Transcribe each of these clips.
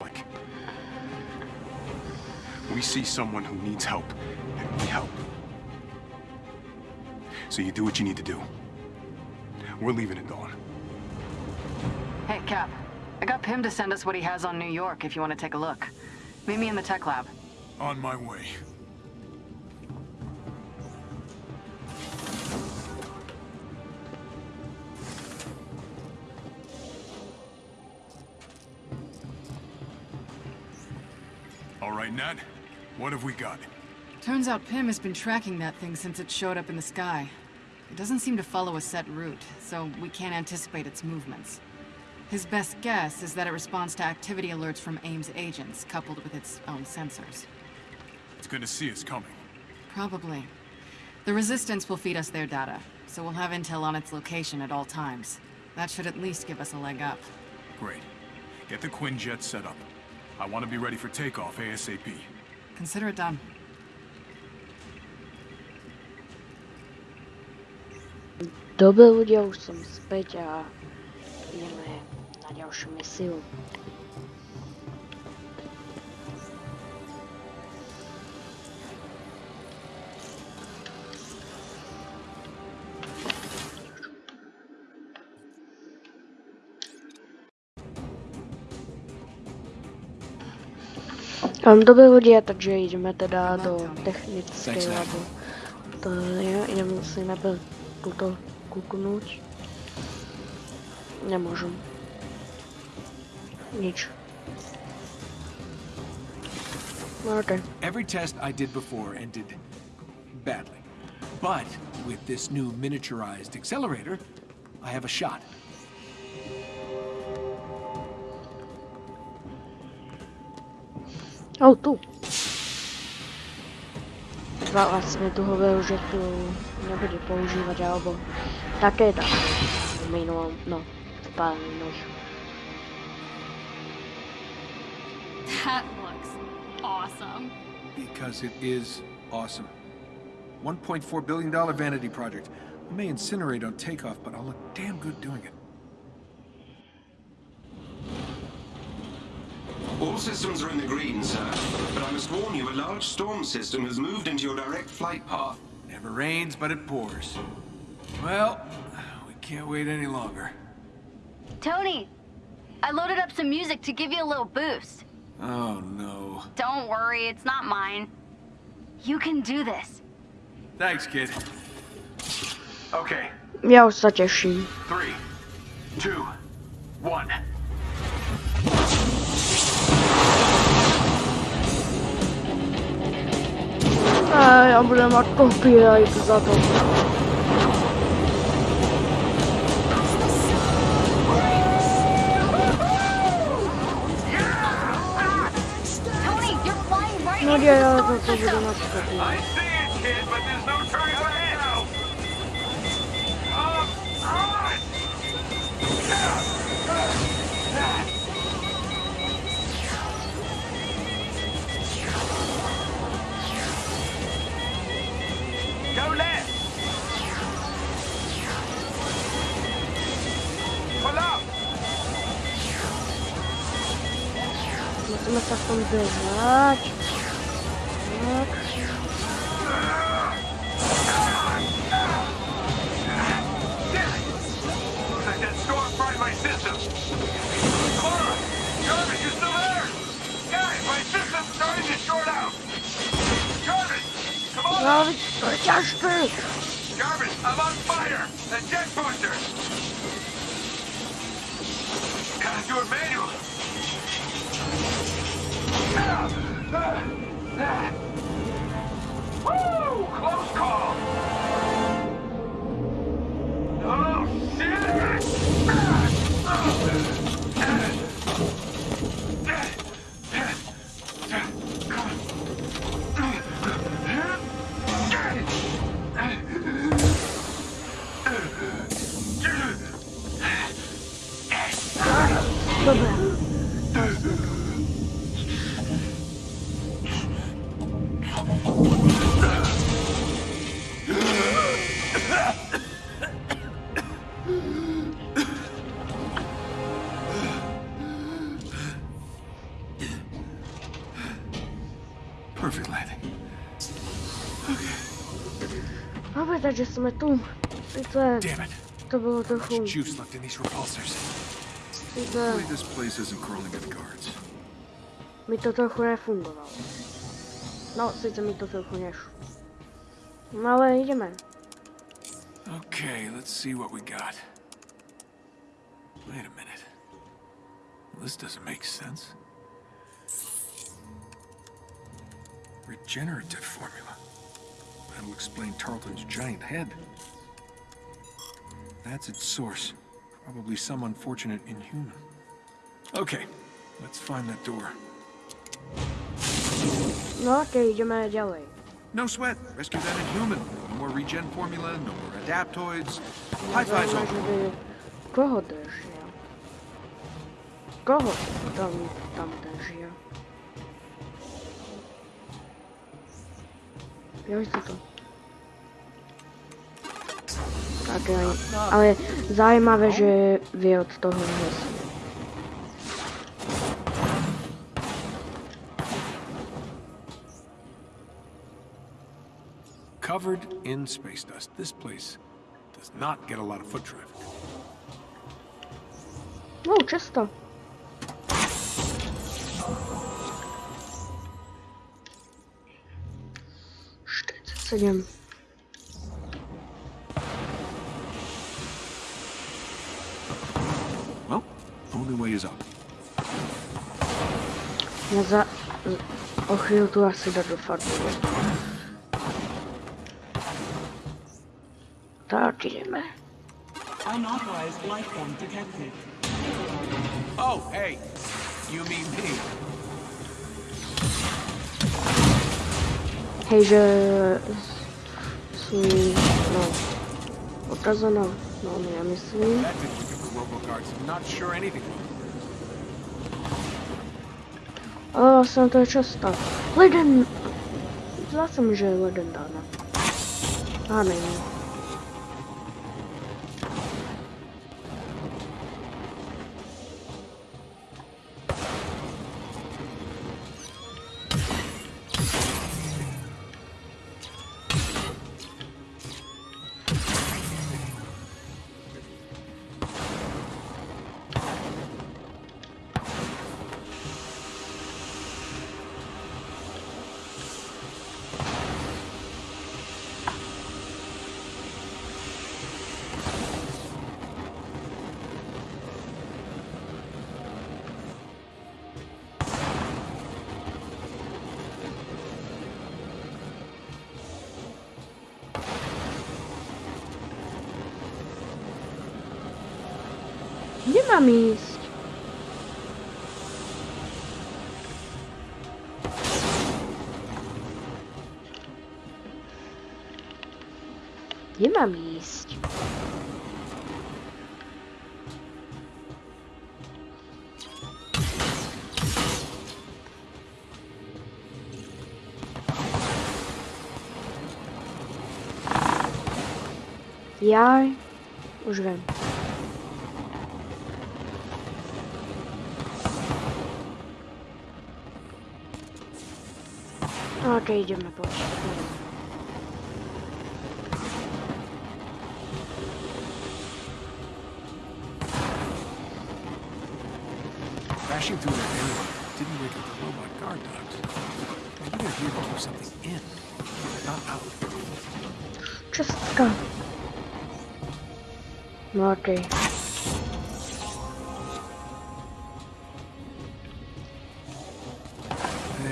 like. We see someone who needs help, and we help. So you do what you need to do. We're leaving at dawn. Hey, Cap. I got Pym to send us what he has on New York if you want to take a look. Meet me in the tech lab. On my way. All right, Nat. What have we got? Turns out Pym has been tracking that thing since it showed up in the sky. It doesn't seem to follow a set route, so we can't anticipate its movements. His best guess is that it responds to activity alerts from AIM's agents, coupled with its own sensors. It's gonna see us coming. Probably. The Resistance will feed us their data, so we'll have intel on its location at all times. That should at least give us a leg up. Great. Get the Quinjet set up. I want to be ready for takeoff ASAP. Consider it done. Dobre ľudia, už som späť a ideme na ďalšiu Um, dobre ľudia, takže ideme teda do technickej labu. To si najprv túto kúknúť. Nemôžem. Nič. Okay. Every test I did before ended badly. But with this new miniaturized accelerator, I have a shot. Oh, tu. Vlastne tu hovoril, že tu nebude používať, alebo také dá. V minulom, no, v pár minulých. That looks awesome. Because it is awesome. $1.4 billion vanity project. I may incinerate on takeoff, but I'll look damn good doing it. All systems are in the green, sir. But I must warn you, a large storm system has moved into your direct flight path. Never rains, but it pours. Well, we can't wait any longer. Tony, I loaded up some music to give you a little boost. Oh, no. Don't worry, it's not mine. You can do this. Thanks, kid. Okay, Ja už sa teším. three, two, one. A ja budem mať copyright za to. Tony, you're flying right No into nie, the ja storm to, to system. budu mať copyright. see on! No, to je ťažké. Jarvis, come on. Jarvis, we're just screwed. Jarvis, I'm on fire! That jet booster! Gotta do it manual. Woo! Close call! Oh, Takže jsme tu. Sice Damn it. to bylo Much trochu, juice left in these repulsors. Hopefully this place isn't crawling with guards. mi to trochu nefungovalo. No, sice mi to trochu nešlo. No ale jdeme. Okay, let's see what we got. Wait a minute. This doesn't make sense. Regenerative formula. That'll explain Tarleton's giant head. That's its source. Probably some unfortunate inhuman. Okay, let's find that door. No okej, jdeme ďalej. No sweat. Rescue that inhuman. No more regen formula, no more adaptoids. High fives over. Koho držia? Koho tam, tam držia? Jo, si to. Tak, jo, ale zajímavé, že vy od toho hnesu. Covered in space dust. This place does not get a lot of foot traffic. No, často. Čtyřicet sedm. Well, only way is up. Já za... O chvilku asi jdu do farby. Tak jdeme. Unauthorized life form detected. Oh, hey. You mean me. Hej, že... Svůj... No... Otazeno. No, já myslím. That didn't look at the robo-guards. I'm not sure anything will. Ale vlastně to je často. Leden... Zdá se mi, že je leden dána. A není. Kde mám ísť? Kde mám ísť? Jaj, už. Ok, ideme poď. Crashing through that anyway didn't wake up the robot guard dogs. Maybe they're here to keep something in, not out. Čestka. No okej.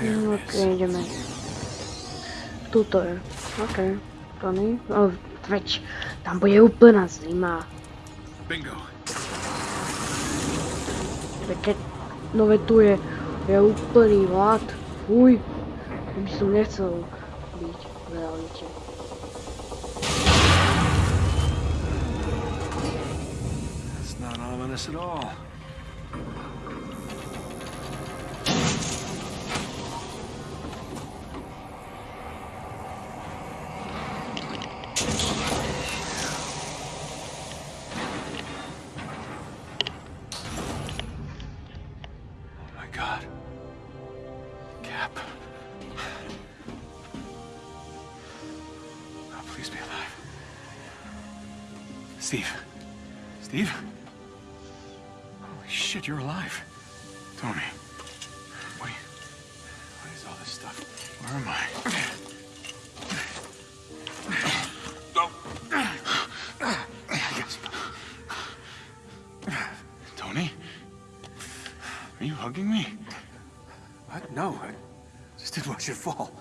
There No it is. Tuto je. Okej. To nie? No, veď, tam bude úplná zima. Bingo. Veď, keď- no veď tu je, je úplný hlad. Fuj. To by som nechcel byť v realite. That's not ominous at all. Steve. Steve? Holy shit, you're alive. Tony. What, you, what is all this stuff? Where am I? Tony? Are you hugging me? What? No, I just didn't want you to fall.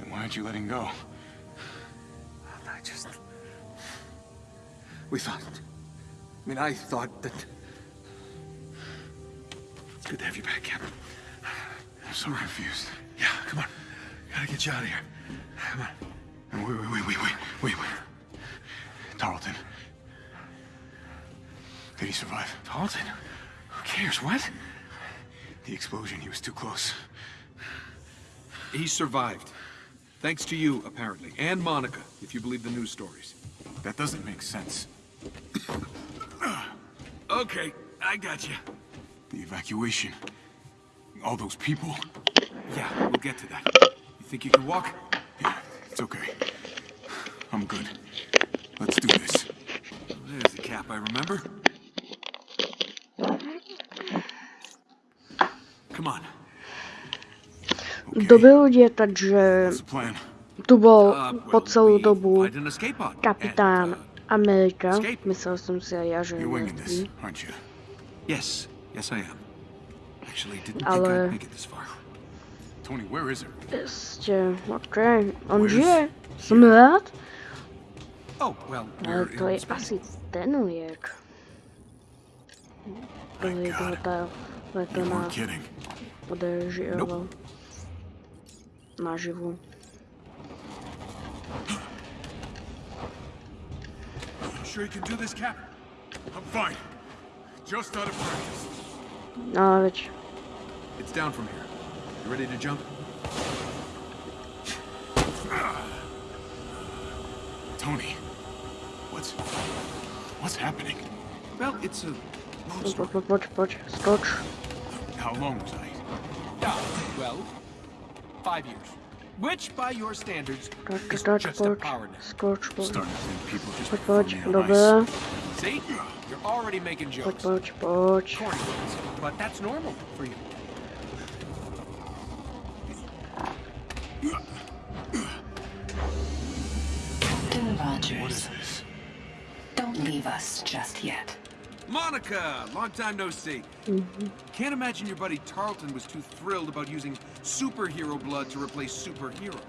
Then why aren't you letting go? We thought... I mean, I thought that... It's good to have you back, Captain. I'm so confused. Yeah, come on. Gotta get you out of here. Come on. Wait, wait, wait, wait, wait, wait, wait. Tarleton. Did he survive? Tarleton? Who cares? What? The explosion, he was too close. He survived. Thanks to you, apparently. And Monica, if you believe the news stories. That doesn't make sense. Okay, I got you. The evacuation. All those people. Yeah, we'll get to that. You think you can walk? Yeah, it's okay. I'm good. Let's do this. There's the cap I remember. Come on. Okay. Dobrý lidi, takže the plan? tu byl Uh, po well, celou we dobu find Ameryka. Myślę, ja żyję. You're winging this, aren't you? Yes, yes I am. Actually, didn't Ale... think I'd make it this far. Tony, where is it? Este, okay. On you. Some of that. Oh, well, Ale to jest asi ten wiek. Byli to ta letona podejrzewa na żywo. Sure you can do this, Cap? I'm fine. Just out of practice. No, veď. It's down from here. You ready to jump? Tony, what's... What's happening? Well, it's a long Pojď, story. pojď, pojď, pojď. How long was I? Yeah, well, five years. Which, by your standards, Tak, is tak, just a power nap. Skoč, pojď. Starting to think people just Pojď, prefer pojď, me on dobré. See? You're already making jokes. pojď, pojď. Corny ones, but that's normal for you. Captain Rogers, is this? don't leave us just yet. Monica, long time no see. Mm-hmm. Can't imagine your buddy Tarleton was too thrilled about using superhero blood to replace superheroes.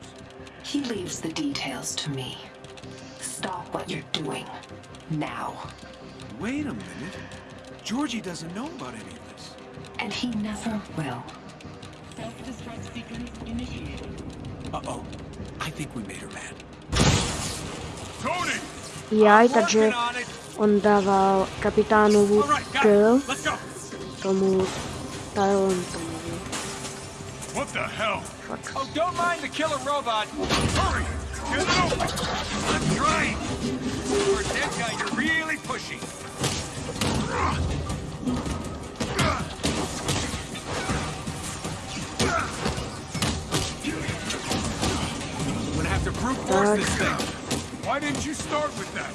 He leaves the details to me. Stop what you're doing. Now. Wait a minute. Georgie doesn't know about any of this. And he never will. Self-destruct sequence initiated. Uh-oh. I think we made her mad. Tony! Jaj, takže on dával kapitánovu kill tomu Tylentonovi. What the hell? Oh, don't mind the killer robot. Hurry! Get it open! I'm trying. For a dead guy, you're really pushy. I'm gonna have to brute force this thing. didn't you start with that?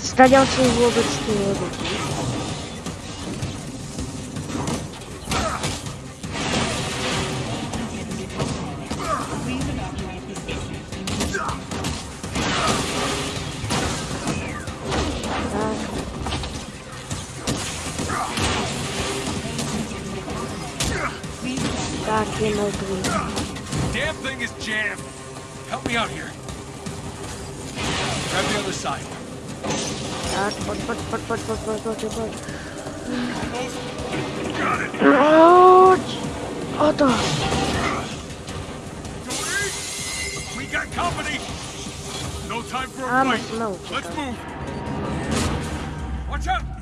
Стоял свою лодочку, лодочку. Damn. Help me out here. Grab the other side. Got it. Roach! Otto! We got company! No time for a I'm fight. Let's move! Watch out!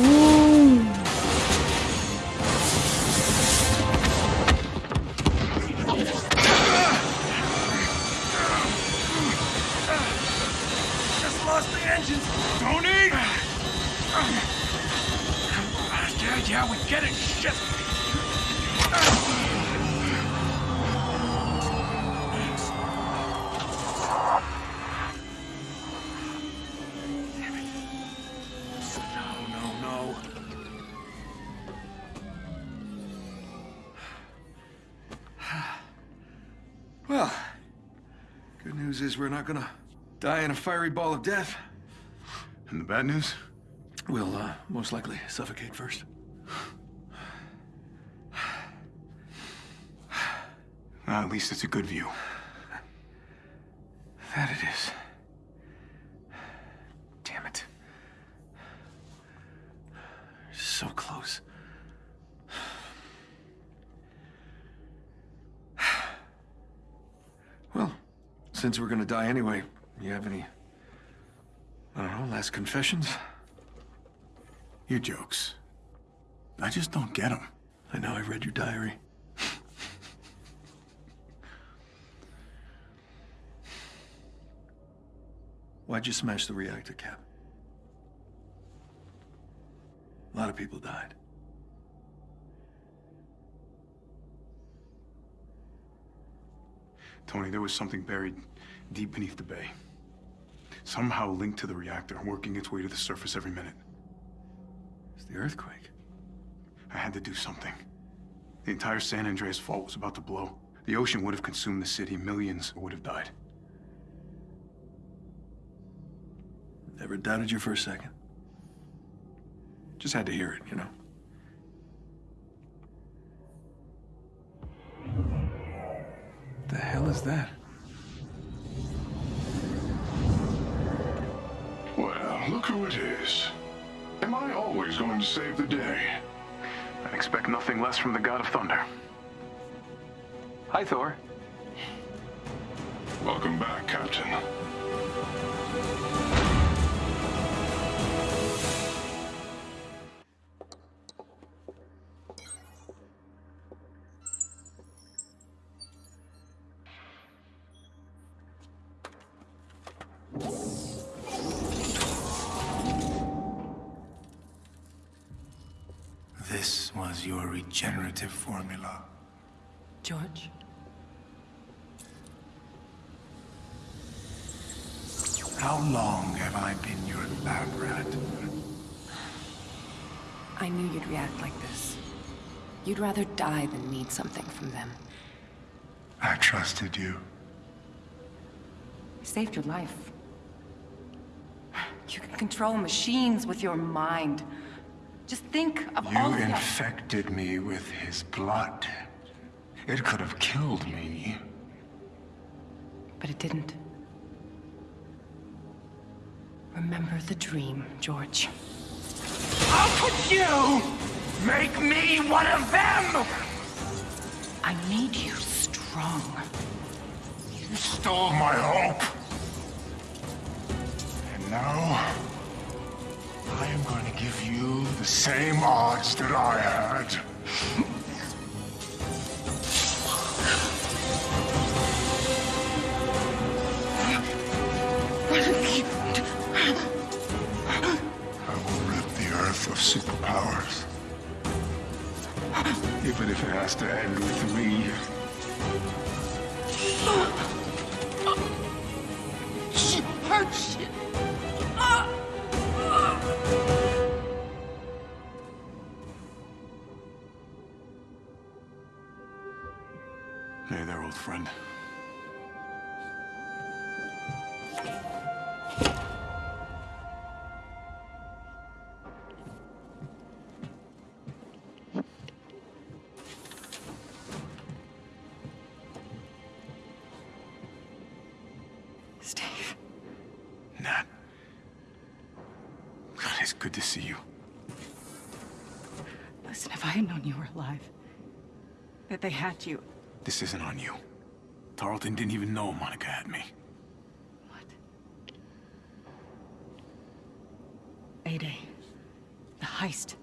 Just lost the engines! Tony! Yeah, we get it! Shit! Well, good news is we're not gonna die in a fiery ball of death. And the bad news? We'll, uh, most likely suffocate first. Well, at least it's a good view. That it is. Damn it. So close. Well, since we're gonna die anyway, you have any, I don't know, last confessions? Your jokes. I just don't get them. I know I read your diary. Why'd you smash the reactor cap? A lot of people died. Tony, there was something buried deep beneath the bay. Somehow linked to the reactor, working its way to the surface every minute. It's the earthquake. I had to do something. The entire San Andreas fault was about to blow. The ocean would have consumed the city. Millions would have died. Never doubted you for a second. Just had to hear it, you know. What The hell is that? Look who it is. Am I always going to save the day? I expect nothing less from the God of Thunder. Hi, Thor. Welcome back, Captain. George? How long have I been your lab rat? I knew you'd react like this. You'd rather die than need something from them. I trusted you. I saved your life. You can control machines with your mind. Just think of You all the... infected me with his blood. It could have killed me. But it didn't. Remember the dream, George. How could you make me one of them? I made you strong. You stole my hope. And now, I am going to give you the same odds that I had. Superpowers. Even if it has to end with me. George! Hey good to see you. Listen, if I had known you were alive, that they had you, This isn't on you. Tarleton didn't even know Monica had me. What? A-Day. The heist.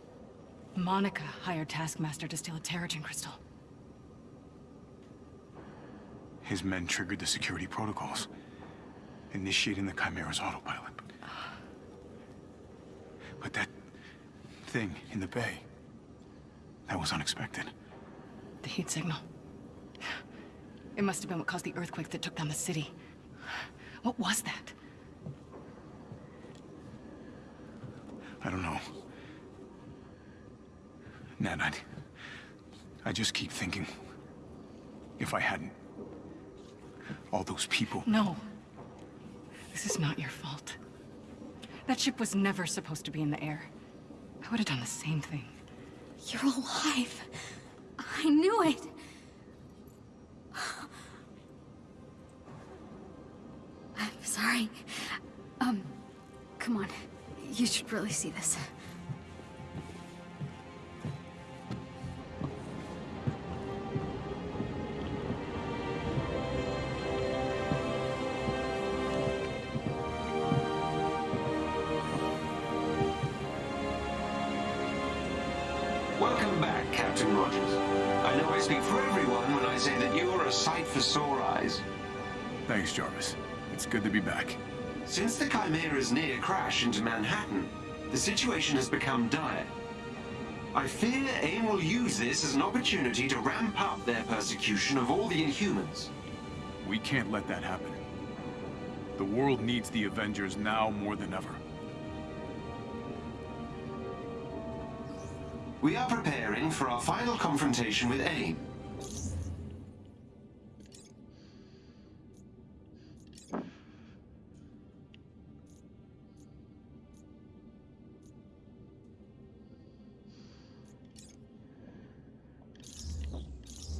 Monica hired Taskmaster to steal a Terrigen crystal. His men triggered the security protocols, initiating the Chimera's autopilot. But that thing in the bay, that was unexpected. The heat signal. It must have been what caused the earthquake that took down the city. What was that? I don't know. Ned, I... I just keep thinking... If I hadn't... All those people... No. This is not your fault. That ship was never supposed to be in the air. I would have done the same thing. You're alive. I knew it. I'm sorry. Um, come on. You should really see this. Captain Rogers. I know I speak for everyone when I say that you're a sight for sore eyes. Thanks, Jarvis. It's good to be back. Since the Chimera's near crash into Manhattan, the situation has become dire. I fear AIM will use this as an opportunity to ramp up their persecution of all the Inhumans. We can't let that happen. The world needs the Avengers now more than ever. We are preparing for our final confrontation with AIM.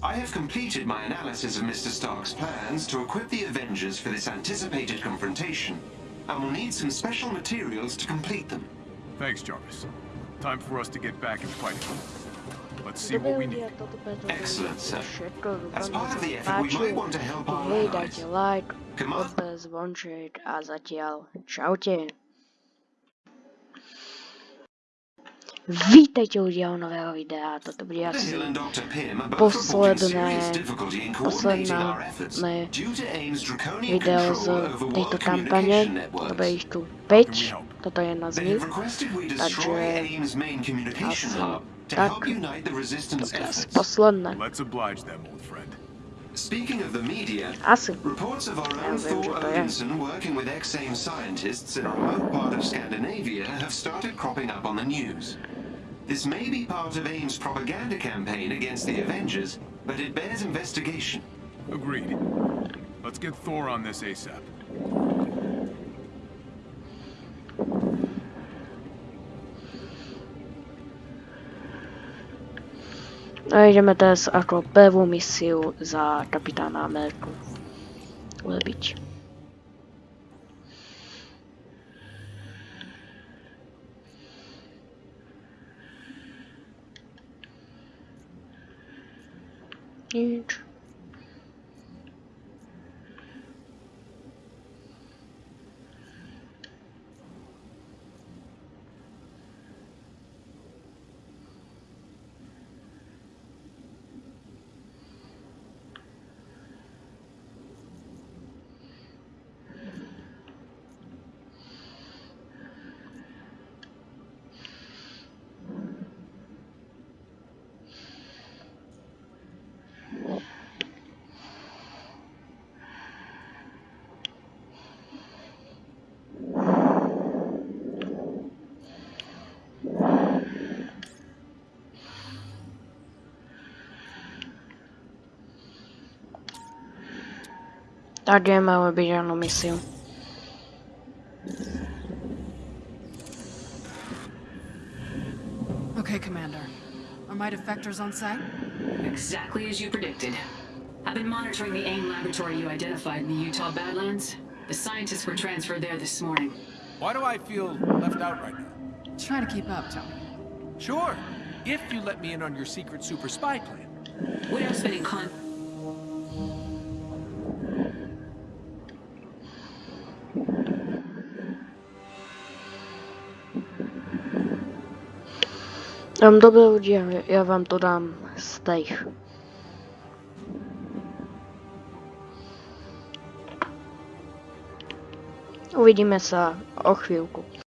I have completed my analysis of Mr. Stark's plans to equip the Avengers for this anticipated confrontation, and will need some special materials to complete them. Thanks, Jarvis. Time for us to get back and fight. Let's see what we need. Excellent, sir. As part of the effort, we might want to help our Hej, allies. dajte like, Come on. odbez, zvonček a zatiaľ čaute. Vítajte ľudia u nového videa, toto bude The asi Hill and Dr. Pym are both reporting serious difficulty in coordinating our efforts posledné due to AIM's draconian video z control tejto kampane. communication Dobre, networks. tu 5, toto je jedna z They nich. have requested we destroy Takže AIM's main communication asi hub to help unite the resistance Toto je asi efforts. posledné. Let's oblige them, old friend. Speaking of the media, Asi. reports of our own Thor to je. Odinson working with ex-AIM scientists in a remote part of Scandinavia have started cropping up on the news. This may be part of AIM's propaganda campaign against the Avengers, but it bears investigation. Agreed. Let's get Thor on this ASAP. A jdeme dnes jako prvou misi za kapitána Ameriku. Ulebič. Nic. Nič. Tak ideme robiť ranú misiu. Okay, Commander. Are my defectors on site? Exactly as you predicted. I've been monitoring the AIM laboratory you identified in the Utah Badlands. The scientists were transferred there this morning. Why do I feel left out right now? Try to keep up, Tony. Sure, if you let me in on your secret super spy plan. We're been in con... Um, dobré lidi, já vám to dám z těch. Uvidíme se o chvíľku.